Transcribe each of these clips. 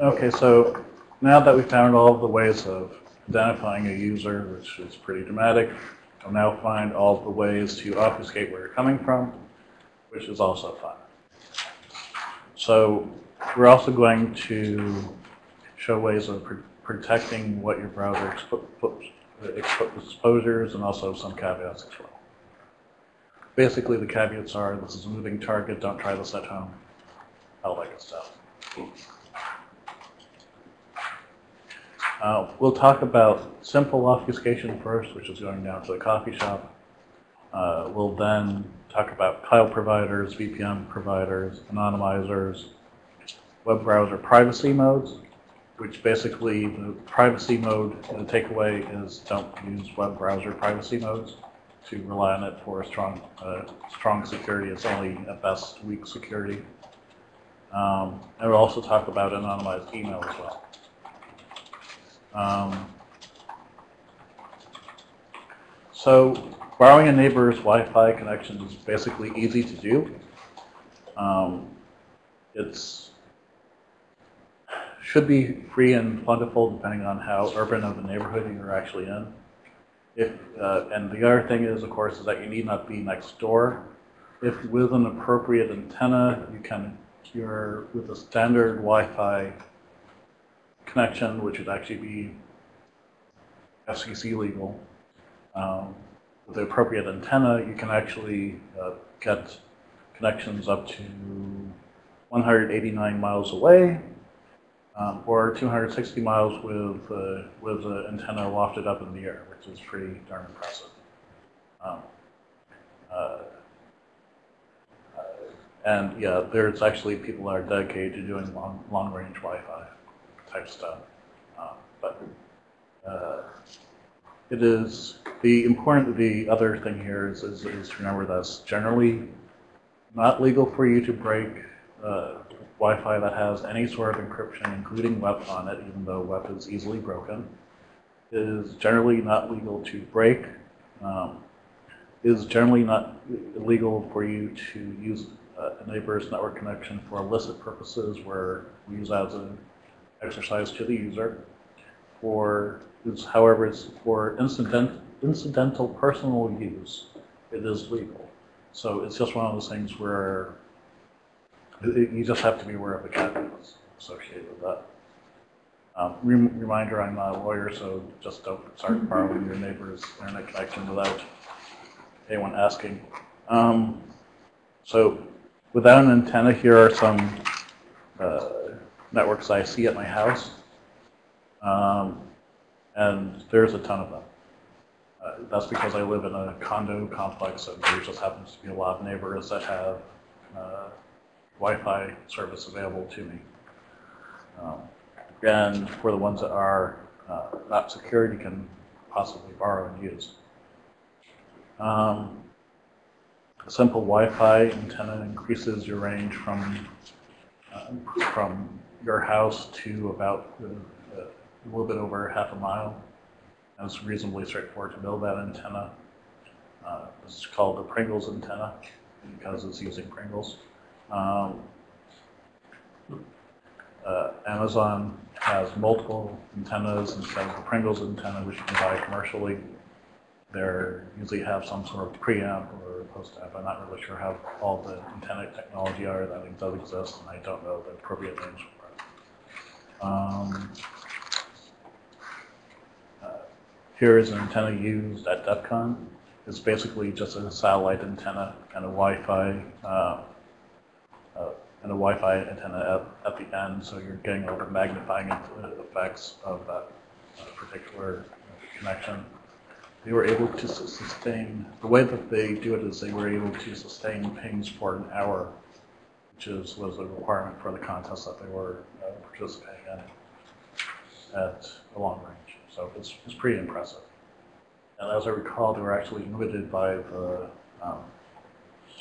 Okay, so now that we've found all of the ways of identifying a user, which is pretty dramatic, I'll now find all of the ways to obfuscate where you're coming from, which is also fun. So we're also going to show ways of pr protecting what your browser expo expo exposures and also some caveats as well. Basically, the caveats are this is a moving target, don't try this at home, all that good stuff. Uh, we'll talk about simple obfuscation first, which is going down to the coffee shop. Uh, we'll then talk about cloud providers, VPN providers, anonymizers, web browser privacy modes, which basically the privacy mode, the takeaway is don't use web browser privacy modes to rely on it for strong, uh, strong security. It's only at best weak security. Um, and we'll also talk about anonymized email as well. Um, so borrowing a neighbor's Wi-Fi connection is basically easy to do. Um, it's should be free and plentiful depending on how urban of the neighborhood you're actually in. If uh, and the other thing is, of course, is that you need not be next door. If with an appropriate antenna, you can you're with a standard Wi-Fi connection, which would actually be FCC legal. Um, with the appropriate antenna, you can actually uh, get connections up to 189 miles away um, or 260 miles with, uh, with the antenna lofted up in the air, which is pretty darn impressive. Um, uh, uh and yeah, there's actually people that are dedicated to doing long, long range Wi-Fi type stuff. Um, but uh, it is the important, the other thing here is, is, is to remember that it's generally not legal for you to break uh, Wi-Fi that has any sort of encryption, including WEP on it, even though WEP is easily broken. It is generally not legal to break. Um, is generally not illegal for you to use a neighbor's network connection for illicit purposes where we use as an exercise to the user. For is, however, it's for incident, incidental personal use, it is legal. So it's just one of those things where you just have to be aware of the caveats associated with that. Um, reminder, I'm not a lawyer, so just don't start borrowing your neighbor's internet connection without anyone asking. Um, so without an antenna, here are some uh, networks I see at my house. Um, and there's a ton of them. Uh, that's because I live in a condo complex and there just happens to be a lot of neighbors that have uh, Wi-Fi service available to me. Um, and for the ones that are uh, not secured, you can possibly borrow and use. Um, a simple Wi-Fi antenna increases your range from uh, from your house to about uh, a little bit over half a mile. And it's reasonably straightforward to build that antenna. Uh, it's called the Pringles antenna because it's using Pringles. Um, uh, Amazon has multiple antennas instead of the Pringles antenna, which you can buy commercially. They usually have some sort of preamp or post-amp. I'm not really sure how all the antenna technology are. That does exist, and I don't know the appropriate names it. Um, uh, here is an antenna used at DEF CON. It's basically just a satellite antenna, kind of Wi-Fi uh, uh, and a Wi-Fi antenna at, at, the end, so you're getting all the magnifying effects of that uh, particular connection. They were able to sustain, the way that they do it is they were able to sustain pings for an hour, which is, was a requirement for the contest that they were uh, participating in at a long range. So it's, it's pretty impressive. And as I recall, they were actually limited by the um,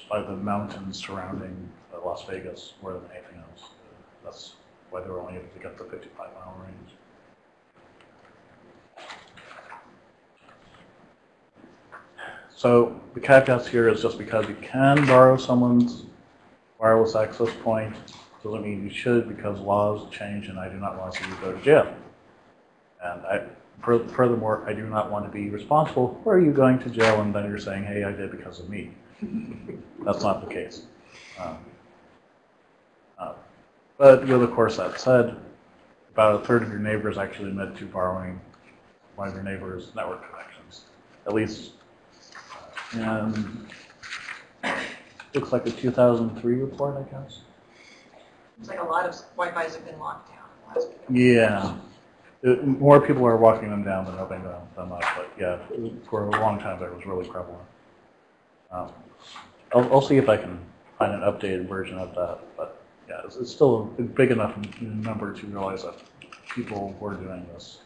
by the mountains surrounding Las Vegas more than anything else. That's why they were only able to get the 55 mile range. So the caveat here is just because you can borrow someone's wireless access point, doesn't mean you should because laws change and I do not want to see you go to jail. And I, furthermore, I do not want to be responsible for you going to jail and then you're saying, hey, I did because of me. That's not the case. Um, uh, But with, of course, that said, about a third of your neighbors actually admit to borrowing one of your neighbor's network connections, at least. And looks like a 2003 report, I guess. It's like a lot of Wi-Fi's have been locked down. in the last Yeah. It- More people are walking them down than opening them them up, but yeah, for a long time that was really prevalent. Um, I'll, I'll see if I can find an updated version of that, but yeah, it's, it's still a big enough number to realize that people were doing this.